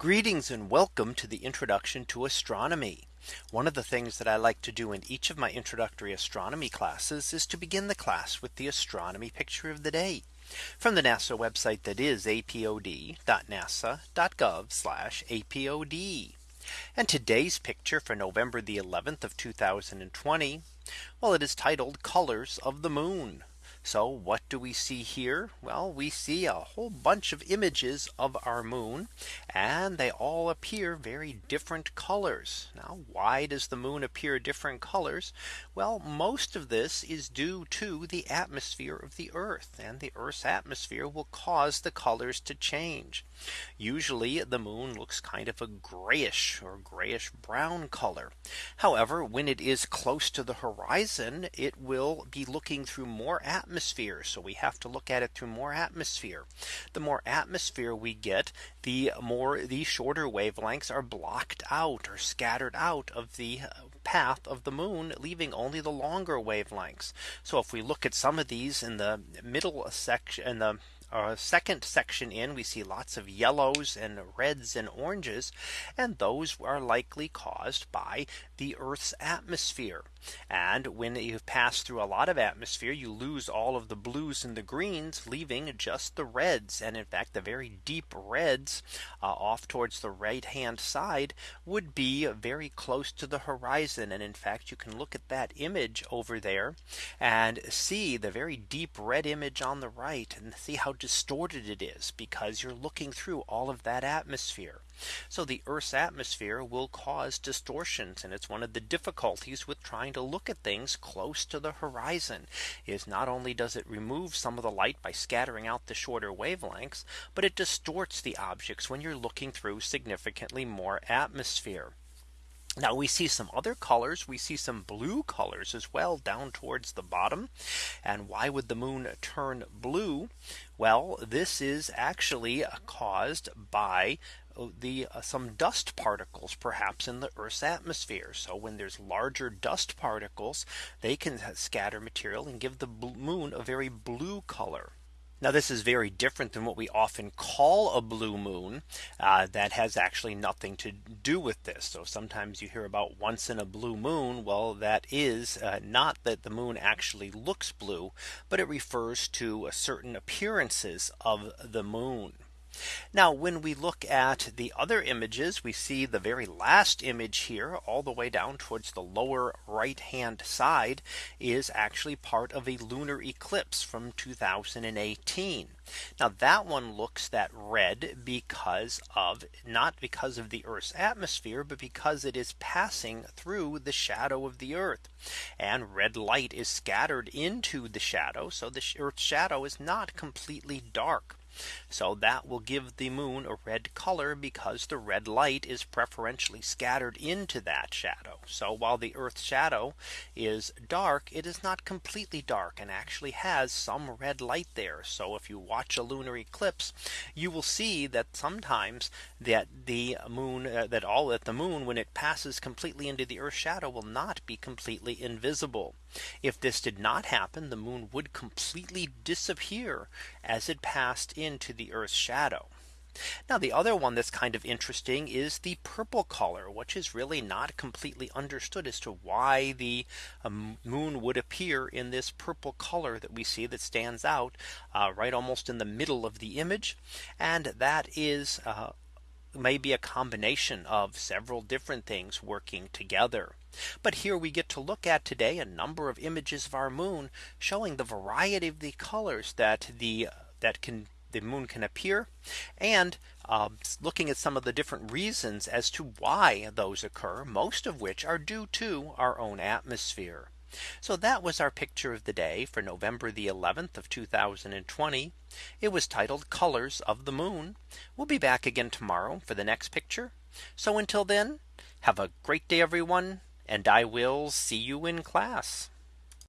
Greetings and welcome to the introduction to astronomy. One of the things that I like to do in each of my introductory astronomy classes is to begin the class with the astronomy picture of the day from the NASA website that is apod.nasa.gov apod. And today's picture for November the 11th of 2020. Well, it is titled colors of the moon. So what do we see here? Well, we see a whole bunch of images of our moon and they all appear very different colors. Now, why does the moon appear different colors? Well, most of this is due to the atmosphere of the Earth and the Earth's atmosphere will cause the colors to change. Usually the moon looks kind of a grayish or grayish brown color. However, when it is close to the horizon, it will be looking through more atmosphere atmosphere. So we have to look at it through more atmosphere. The more atmosphere we get, the more the shorter wavelengths are blocked out or scattered out of the uh, path of the moon leaving only the longer wavelengths. So if we look at some of these in the middle section in the our second section in we see lots of yellows and reds and oranges and those are likely caused by the Earth's atmosphere. And when you pass through a lot of atmosphere, you lose all of the blues and the greens, leaving just the reds. And in fact, the very deep reds uh, off towards the right hand side would be very close to the horizon. And in fact, you can look at that image over there and see the very deep red image on the right and see how distorted it is because you're looking through all of that atmosphere. So the Earth's atmosphere will cause distortions. And it's one of the difficulties with trying to look at things close to the horizon is not only does it remove some of the light by scattering out the shorter wavelengths, but it distorts the objects when you're looking through significantly more atmosphere. Now we see some other colors. We see some blue colors as well down towards the bottom. And why would the moon turn blue? Well, this is actually caused by uh, the uh, some dust particles perhaps in the Earth's atmosphere. So when there's larger dust particles, they can scatter material and give the moon a very blue color. Now this is very different than what we often call a blue moon uh, that has actually nothing to do with this. So sometimes you hear about once in a blue moon. Well, that is uh, not that the moon actually looks blue, but it refers to certain appearances of the moon. Now when we look at the other images, we see the very last image here all the way down towards the lower right hand side is actually part of a lunar eclipse from 2018. Now that one looks that red because of not because of the Earth's atmosphere, but because it is passing through the shadow of the Earth. And red light is scattered into the shadow. So the Earth's shadow is not completely dark. So that will give the moon a red color because the red light is preferentially scattered into that shadow. So while the Earth's shadow is dark, it is not completely dark and actually has some red light there. So if you watch a lunar eclipse, you will see that sometimes that the moon uh, that all that the moon when it passes completely into the Earth's shadow will not be completely invisible. If this did not happen, the moon would completely disappear as it passed into the Earth's shadow. Now the other one that's kind of interesting is the purple color, which is really not completely understood as to why the um, moon would appear in this purple color that we see that stands out uh, right almost in the middle of the image. And that is uh, may be a combination of several different things working together. But here we get to look at today a number of images of our moon showing the variety of the colors that the that can the moon can appear and uh, looking at some of the different reasons as to why those occur most of which are due to our own atmosphere. So that was our picture of the day for November the 11th of 2020. It was titled colors of the moon. We'll be back again tomorrow for the next picture. So until then, have a great day, everyone and I will see you in class.